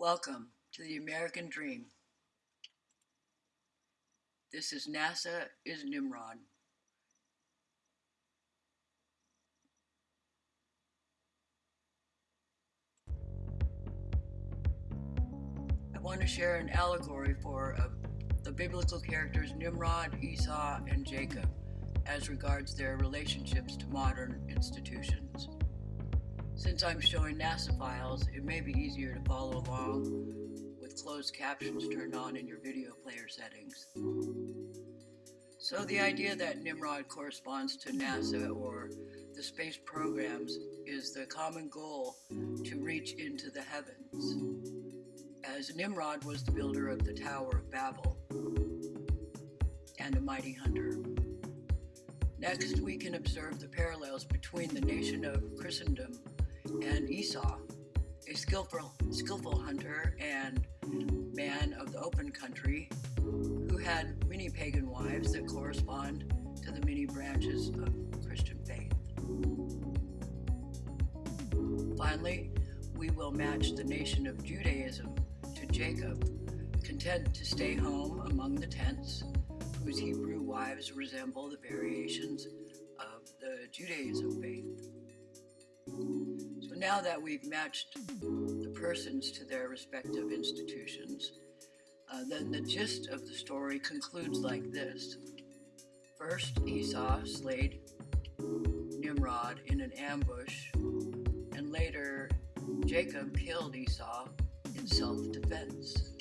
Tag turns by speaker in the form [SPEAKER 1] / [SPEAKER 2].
[SPEAKER 1] Welcome to the American Dream. This is NASA is Nimrod. I want to share an allegory for uh, the biblical characters Nimrod, Esau, and Jacob as regards their relationships to modern institutions. Since I'm showing NASA files, it may be easier to follow along with closed captions turned on in your video player settings. So the idea that Nimrod corresponds to NASA or the space programs is the common goal to reach into the heavens, as Nimrod was the builder of the Tower of Babel and a mighty hunter. Next, we can observe the parallels between the nation of Christendom and Esau, a skillful, skillful hunter and man of the open country who had many pagan wives that correspond to the many branches of Christian faith. Finally, we will match the nation of Judaism to Jacob, content to stay home among the tents whose Hebrew wives resemble the variations of the Judaism faith. Now that we've matched the persons to their respective institutions, uh, then the gist of the story concludes like this. First, Esau slayed Nimrod in an ambush, and later, Jacob killed Esau in self defense.